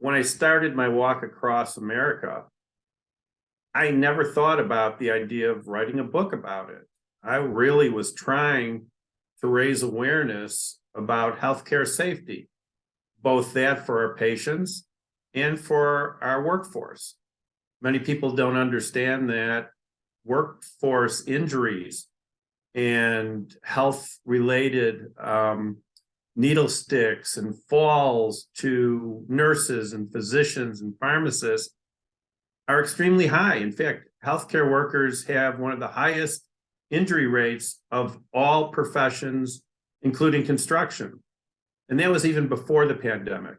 when I started my walk across America, I never thought about the idea of writing a book about it. I really was trying to raise awareness about healthcare safety, both that for our patients and for our workforce. Many people don't understand that workforce injuries and health related um, needle sticks and falls to nurses and physicians and pharmacists are extremely high. In fact, healthcare workers have one of the highest injury rates of all professions, including construction. And that was even before the pandemic.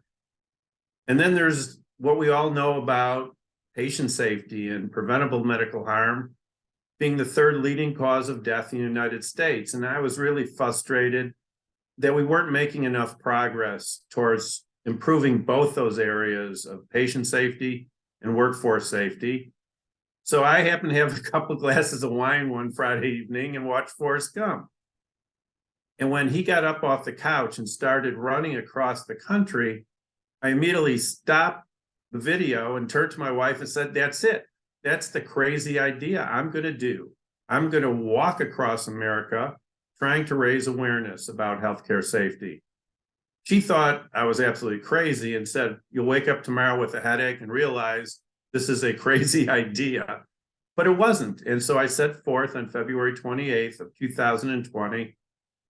And then there's what we all know about patient safety and preventable medical harm being the third leading cause of death in the United States. And I was really frustrated that we weren't making enough progress towards improving both those areas of patient safety and workforce safety. So I happened to have a couple glasses of wine one Friday evening and watched Forrest Gump. And when he got up off the couch and started running across the country, I immediately stopped the video and turned to my wife and said, that's it. That's the crazy idea I'm going to do. I'm going to walk across America trying to raise awareness about healthcare safety. She thought I was absolutely crazy and said, you'll wake up tomorrow with a headache and realize this is a crazy idea. But it wasn't. And so I set forth on February 28th of 2020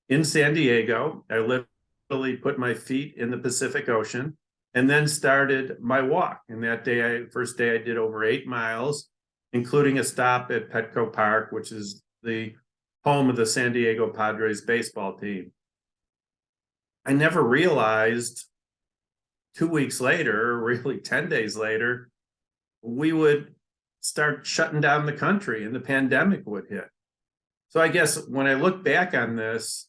in San Diego. I literally put my feet in the Pacific Ocean and then started my walk. And that day, I first day I did over eight miles, including a stop at Petco Park, which is the home of the San Diego Padres baseball team. I never realized two weeks later, really 10 days later, we would start shutting down the country and the pandemic would hit. So I guess when I look back on this,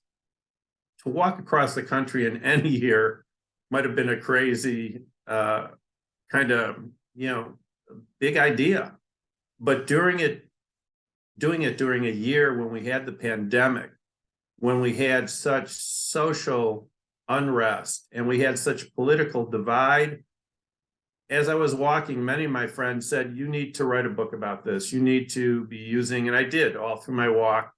to walk across the country in any year might have been a crazy uh, kind of, you know, big idea. But during it, doing it during a year when we had the pandemic, when we had such social unrest and we had such political divide, as I was walking, many of my friends said, you need to write a book about this. You need to be using, and I did all through my walk,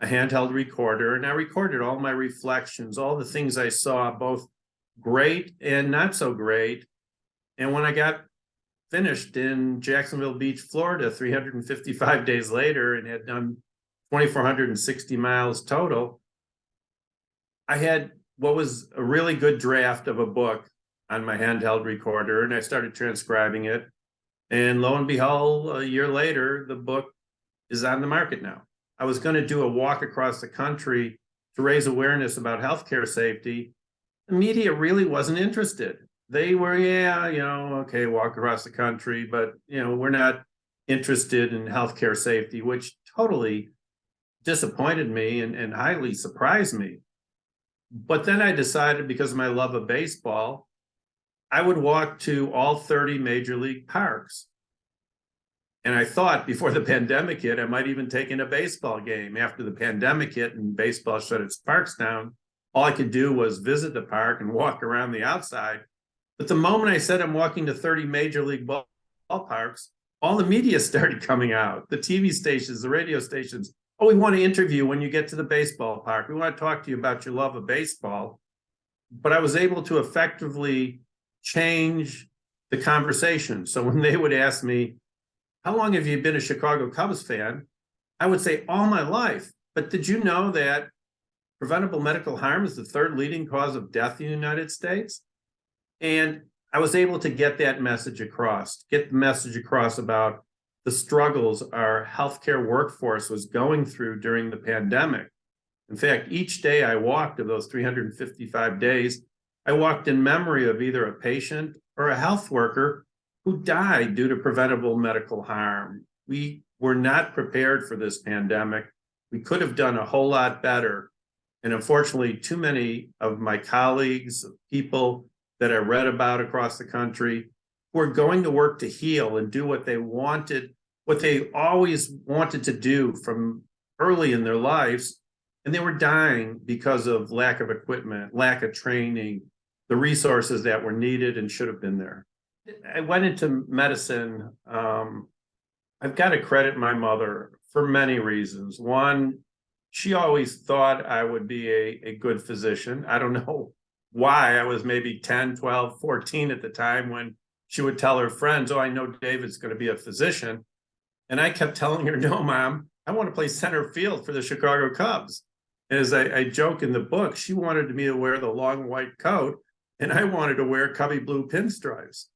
a handheld recorder. And I recorded all my reflections, all the things I saw, both great and not so great. And when I got finished in Jacksonville Beach, Florida, 355 days later and had done 2,460 miles total, I had what was a really good draft of a book on my handheld recorder and I started transcribing it. And lo and behold, a year later, the book is on the market now. I was going to do a walk across the country to raise awareness about healthcare safety the media really wasn't interested. They were, yeah, you know, okay, walk across the country, but, you know, we're not interested in healthcare safety, which totally disappointed me and, and highly surprised me. But then I decided because of my love of baseball, I would walk to all 30 major league parks. And I thought before the pandemic hit, I might even take in a baseball game after the pandemic hit and baseball shut its parks down all I could do was visit the park and walk around the outside. But the moment I said I'm walking to 30 major league ball, ballparks, all the media started coming out, the TV stations, the radio stations. Oh, we want to interview when you get to the baseball park. We want to talk to you about your love of baseball. But I was able to effectively change the conversation. So when they would ask me, how long have you been a Chicago Cubs fan? I would say all my life. But did you know that preventable medical harm is the third leading cause of death in the United States. And I was able to get that message across, get the message across about the struggles our healthcare workforce was going through during the pandemic. In fact, each day I walked of those 355 days, I walked in memory of either a patient or a health worker who died due to preventable medical harm. We were not prepared for this pandemic. We could have done a whole lot better and unfortunately, too many of my colleagues, people that I read about across the country, were going to work to heal and do what they wanted, what they always wanted to do from early in their lives. And they were dying because of lack of equipment, lack of training, the resources that were needed and should have been there. I went into medicine, um. I've got to credit my mother for many reasons. One, she always thought I would be a, a good physician. I don't know why. I was maybe 10, 12, 14 at the time when she would tell her friends, Oh, I know David's going to be a physician. And I kept telling her, No, mom, I want to play center field for the Chicago Cubs. And as I, I joke in the book, she wanted me to wear the long white coat, and I wanted to wear Cubbie blue pinstripes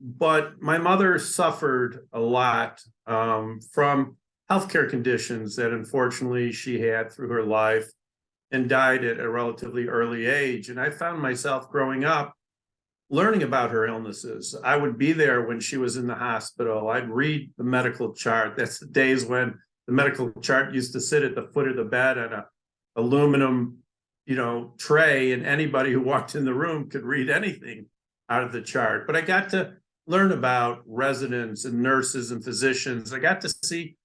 but my mother suffered a lot um, from healthcare conditions that unfortunately she had through her life and died at a relatively early age. And I found myself growing up learning about her illnesses. I would be there when she was in the hospital. I'd read the medical chart. That's the days when the medical chart used to sit at the foot of the bed on a aluminum, you know, tray, and anybody who walked in the room could read anything out of the chart. But I got to learn about residents and nurses and physicians. I got to see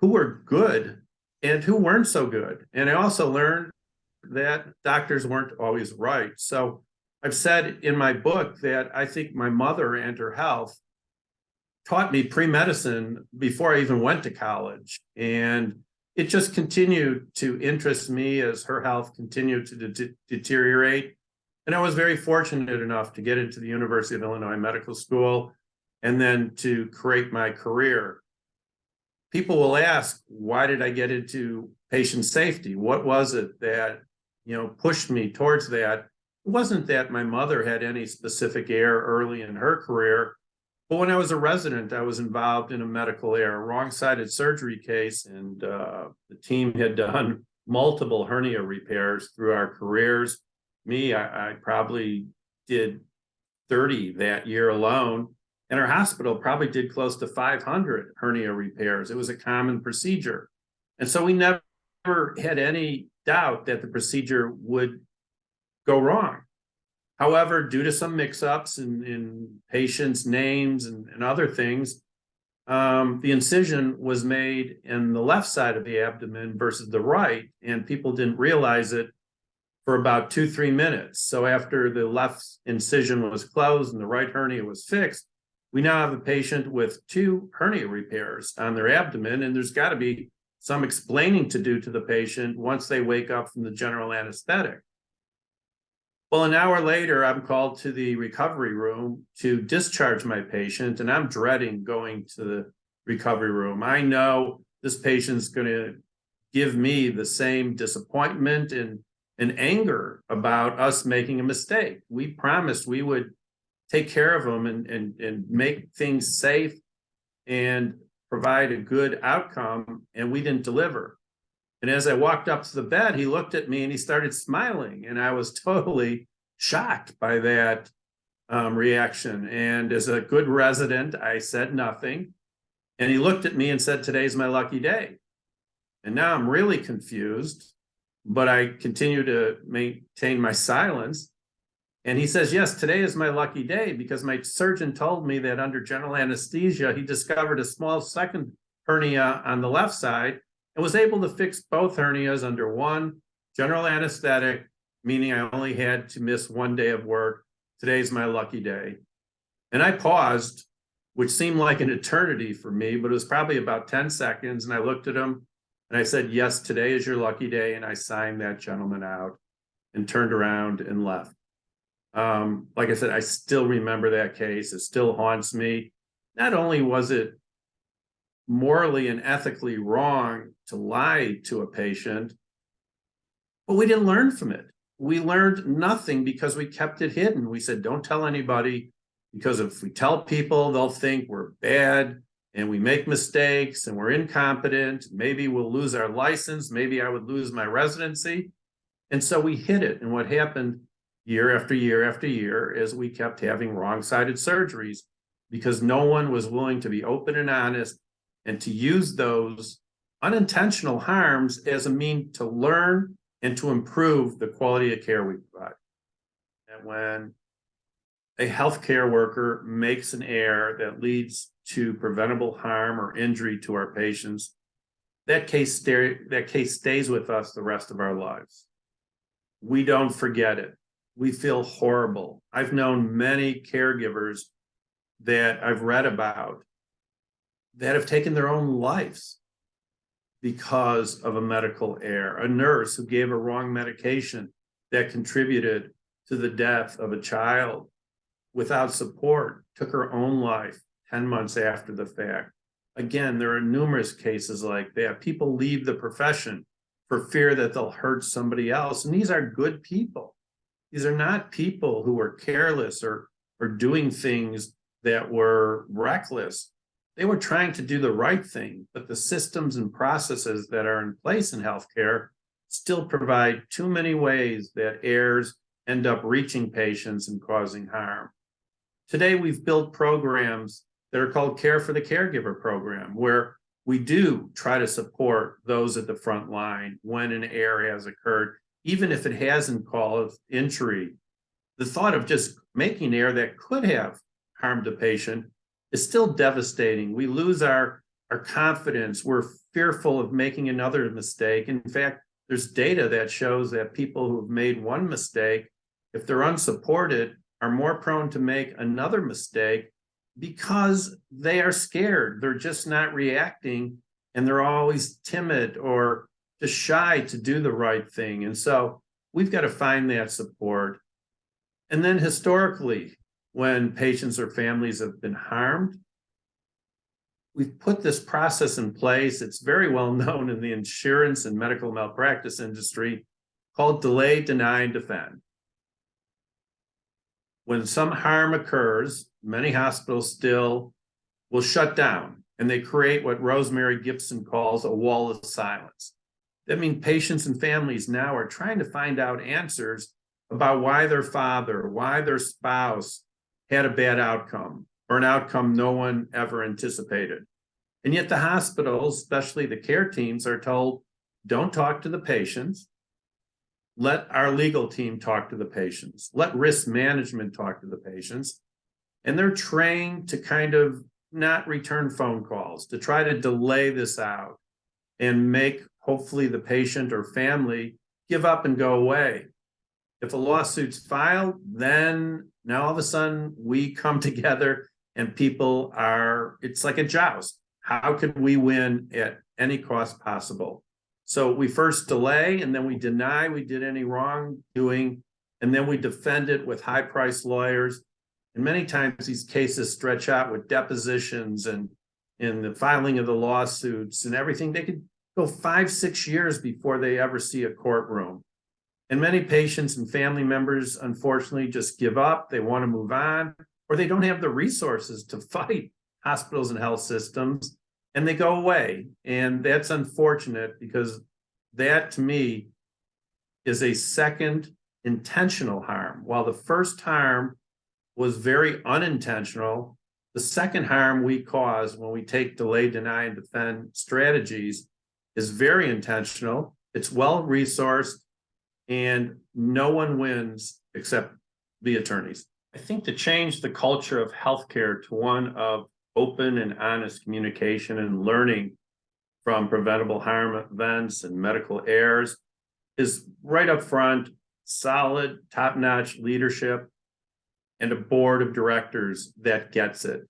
who were good and who weren't so good. And I also learned that doctors weren't always right. So I've said in my book that I think my mother and her health taught me pre-medicine before I even went to college. And it just continued to interest me as her health continued to de deteriorate. And I was very fortunate enough to get into the University of Illinois Medical School and then to create my career. People will ask, why did I get into patient safety? What was it that, you know, pushed me towards that? It wasn't that my mother had any specific air early in her career, but when I was a resident, I was involved in a medical error, wrong-sided surgery case, and uh, the team had done multiple hernia repairs through our careers me, I, I probably did 30 that year alone. And our hospital probably did close to 500 hernia repairs. It was a common procedure. And so we never had any doubt that the procedure would go wrong. However, due to some mix-ups in, in patients' names and, and other things, um, the incision was made in the left side of the abdomen versus the right, and people didn't realize it for about two, three minutes. So after the left incision was closed and the right hernia was fixed, we now have a patient with two hernia repairs on their abdomen, and there's got to be some explaining to do to the patient once they wake up from the general anesthetic. Well, an hour later, I'm called to the recovery room to discharge my patient, and I'm dreading going to the recovery room. I know this patient's going to give me the same disappointment and and anger about us making a mistake. We promised we would take care of them and, and, and make things safe and provide a good outcome, and we didn't deliver. And as I walked up to the bed, he looked at me and he started smiling, and I was totally shocked by that um, reaction. And as a good resident, I said nothing. And he looked at me and said, Today's my lucky day. And now I'm really confused but I continue to maintain my silence. And he says, yes, today is my lucky day because my surgeon told me that under general anesthesia, he discovered a small second hernia on the left side and was able to fix both hernias under one general anesthetic, meaning I only had to miss one day of work. Today's my lucky day. And I paused, which seemed like an eternity for me, but it was probably about 10 seconds. And I looked at him and I said, yes, today is your lucky day. And I signed that gentleman out and turned around and left. Um, like I said, I still remember that case. It still haunts me. Not only was it morally and ethically wrong to lie to a patient, but we didn't learn from it. We learned nothing because we kept it hidden. We said, don't tell anybody because if we tell people, they'll think we're bad and we make mistakes and we're incompetent, maybe we'll lose our license, maybe I would lose my residency. And so we hid it. And what happened year after year after year as we kept having wrong-sided surgeries because no one was willing to be open and honest and to use those unintentional harms as a mean to learn and to improve the quality of care we provide. And when a healthcare worker makes an error that leads to preventable harm or injury to our patients, that case, that case stays with us the rest of our lives. We don't forget it. We feel horrible. I've known many caregivers that I've read about that have taken their own lives because of a medical error. A nurse who gave a wrong medication that contributed to the death of a child without support took her own life 10 months after the fact. Again, there are numerous cases like that. People leave the profession for fear that they'll hurt somebody else. And these are good people. These are not people who were careless or, or doing things that were reckless. They were trying to do the right thing, but the systems and processes that are in place in healthcare still provide too many ways that errors end up reaching patients and causing harm. Today, we've built programs that are called Care for the Caregiver program, where we do try to support those at the front line when an error has occurred, even if it hasn't caused injury. The thought of just making error that could have harmed a patient is still devastating. We lose our, our confidence. We're fearful of making another mistake. In fact, there's data that shows that people who've made one mistake, if they're unsupported, are more prone to make another mistake because they are scared. They're just not reacting and they're always timid or just shy to do the right thing. And so we've got to find that support. And then historically, when patients or families have been harmed, we've put this process in place. It's very well known in the insurance and medical malpractice industry called delay, deny, and defend. When some harm occurs, many hospitals still will shut down and they create what Rosemary Gibson calls a wall of silence. That means patients and families now are trying to find out answers about why their father, why their spouse had a bad outcome or an outcome no one ever anticipated. And yet the hospitals, especially the care teams, are told, don't talk to the patients. Let our legal team talk to the patients. Let risk management talk to the patients. And they're trained to kind of not return phone calls, to try to delay this out and make hopefully the patient or family give up and go away. If a lawsuit's filed, then now all of a sudden we come together and people are, it's like a joust. How can we win at any cost possible? So we first delay and then we deny we did any wrongdoing, and then we defend it with high priced lawyers. And many times these cases stretch out with depositions and in the filing of the lawsuits and everything. They could go five, six years before they ever see a courtroom. And many patients and family members, unfortunately, just give up. They want to move on, or they don't have the resources to fight hospitals and health systems, and they go away. And that's unfortunate because that, to me, is a second intentional harm. While the first harm was very unintentional, the second harm we cause when we take delay, deny, and defend strategies is very intentional. It's well resourced and no one wins except the attorneys. I think to change the culture of healthcare to one of open and honest communication and learning from preventable harm events and medical errors is right up front, solid, top-notch leadership and a board of directors that gets it.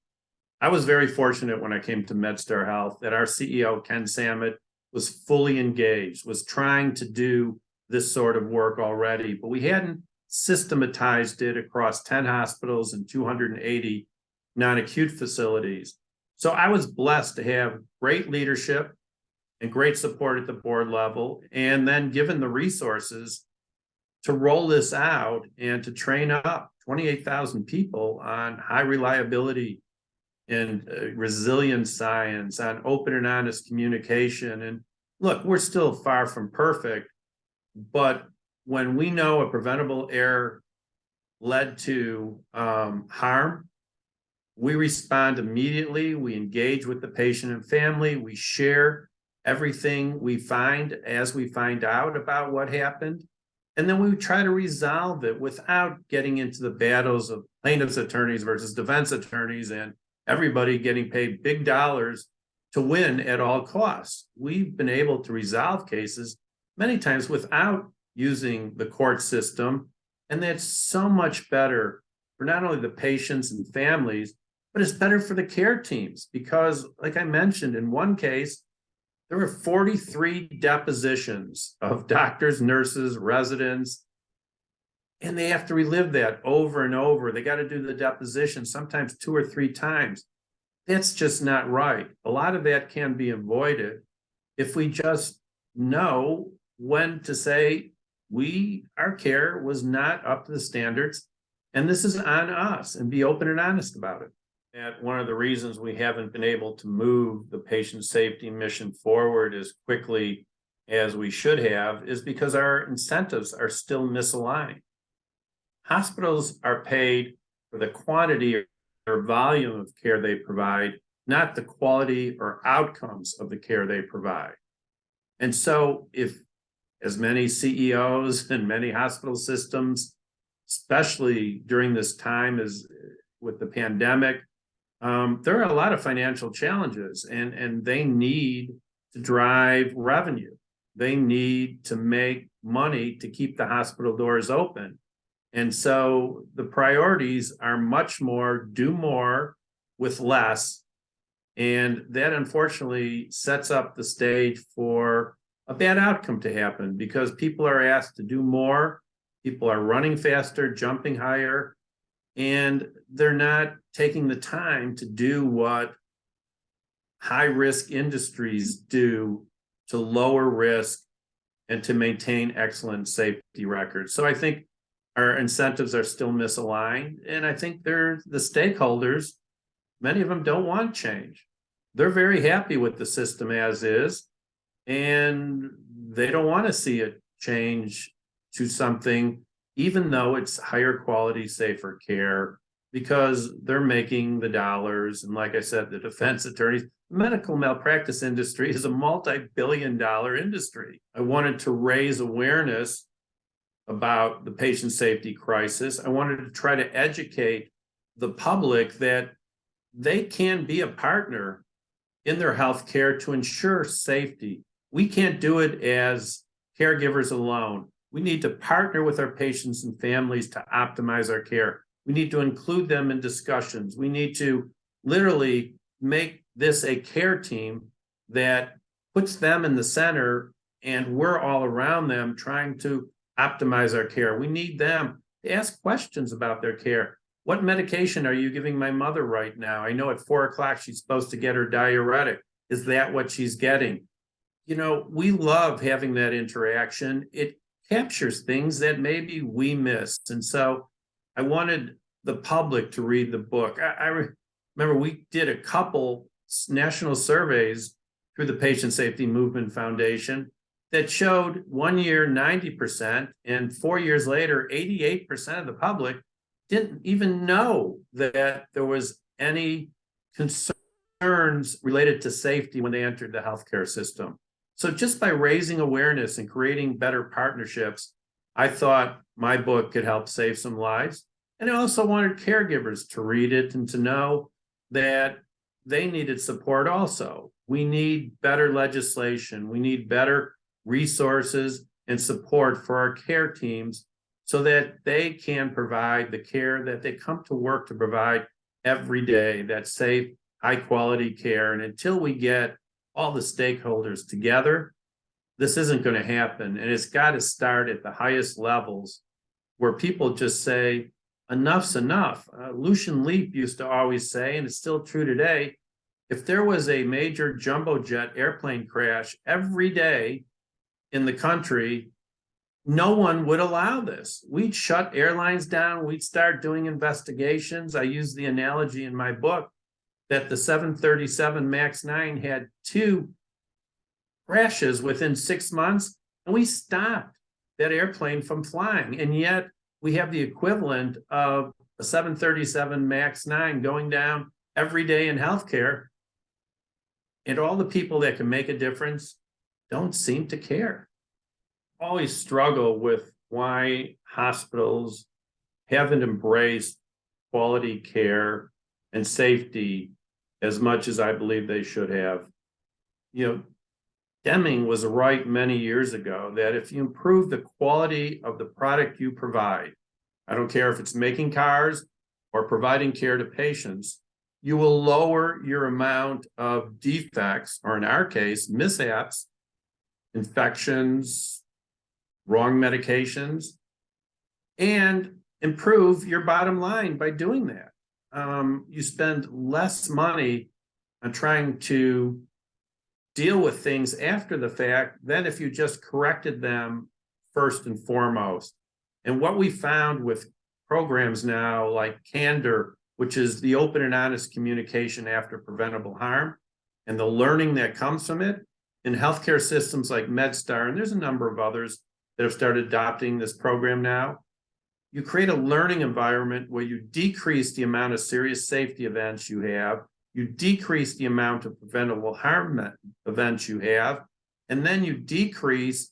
I was very fortunate when I came to MedStar Health that our CEO, Ken Samet, was fully engaged, was trying to do this sort of work already, but we hadn't systematized it across 10 hospitals and 280 non-acute facilities. So I was blessed to have great leadership and great support at the board level, and then given the resources to roll this out and to train up 28,000 people on high reliability and uh, resilient science, on open and honest communication. And look, we're still far from perfect, but when we know a preventable error led to um, harm, we respond immediately. We engage with the patient and family. We share everything we find as we find out about what happened. And then we try to resolve it without getting into the battles of plaintiff's attorneys versus defense attorneys and everybody getting paid big dollars to win at all costs. We've been able to resolve cases many times without using the court system. And that's so much better for not only the patients and families, but it's better for the care teams because like I mentioned, in one case, there were forty-three depositions of doctors, nurses, residents. And they have to relive that over and over. They got to do the deposition sometimes two or three times. That's just not right. A lot of that can be avoided if we just know when to say, we, our care was not up to the standards. And this is on us and be open and honest about it. And one of the reasons we haven't been able to move the patient safety mission forward as quickly as we should have is because our incentives are still misaligned. Hospitals are paid for the quantity or volume of care they provide, not the quality or outcomes of the care they provide. And so if as many CEOs and many hospital systems, especially during this time as with the pandemic, um, there are a lot of financial challenges and, and they need to drive revenue. They need to make money to keep the hospital doors open. And so the priorities are much more do more with less. And that unfortunately sets up the stage for a bad outcome to happen because people are asked to do more. People are running faster, jumping higher, and they're not taking the time to do what high risk industries do to lower risk and to maintain excellent safety records. So I think our incentives are still misaligned. And I think they're the stakeholders, many of them don't want change. They're very happy with the system as is. And they don't want to see it change to something, even though it's higher quality, safer care, because they're making the dollars. And like I said, the defense attorneys, medical malpractice industry is a multi-billion dollar industry. I wanted to raise awareness about the patient safety crisis. I wanted to try to educate the public that they can be a partner in their healthcare to ensure safety. We can't do it as caregivers alone. We need to partner with our patients and families to optimize our care. We need to include them in discussions. We need to literally make this a care team that puts them in the center and we're all around them trying to optimize our care. We need them to ask questions about their care. What medication are you giving my mother right now? I know at four o'clock she's supposed to get her diuretic. Is that what she's getting? You know, we love having that interaction. It captures things that maybe we missed. And so I wanted the public to read the book. I, I remember we did a couple national surveys through the Patient Safety Movement Foundation that showed one year 90% and four years later 88% of the public didn't even know that there was any concerns related to safety when they entered the healthcare system. So just by raising awareness and creating better partnerships, I thought my book could help save some lives. And I also wanted caregivers to read it and to know that they needed support also. We need better legislation. We need better resources, and support for our care teams so that they can provide the care that they come to work to provide every day, that safe, high quality care. And until we get all the stakeholders together, this isn't going to happen. And it's got to start at the highest levels where people just say, enough's enough. Uh, Lucian Leape used to always say, and it's still true today, if there was a major jumbo jet airplane crash every day in the country, no one would allow this. We'd shut airlines down. We'd start doing investigations. I use the analogy in my book that the 737 MAX 9 had two crashes within six months, and we stopped that airplane from flying. And yet we have the equivalent of a 737 MAX 9 going down every day in healthcare. And all the people that can make a difference don't seem to care. Always struggle with why hospitals haven't embraced quality care and safety as much as I believe they should have. You know, Deming was right many years ago that if you improve the quality of the product you provide, I don't care if it's making cars or providing care to patients, you will lower your amount of defects, or in our case, mishaps, infections, wrong medications, and improve your bottom line by doing that. Um, you spend less money on trying to deal with things after the fact than if you just corrected them first and foremost. And what we found with programs now like Candor, which is the open and honest communication after preventable harm, and the learning that comes from it in healthcare systems like MedStar, and there's a number of others that have started adopting this program now. You create a learning environment where you decrease the amount of serious safety events you have, you decrease the amount of preventable harm events you have, and then you decrease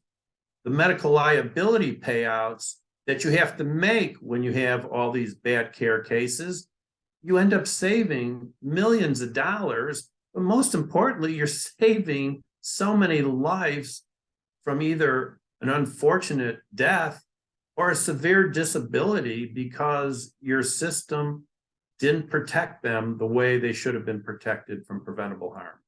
the medical liability payouts that you have to make when you have all these bad care cases. You end up saving millions of dollars, but most importantly, you're saving so many lives from either an unfortunate death or a severe disability because your system didn't protect them the way they should have been protected from preventable harm.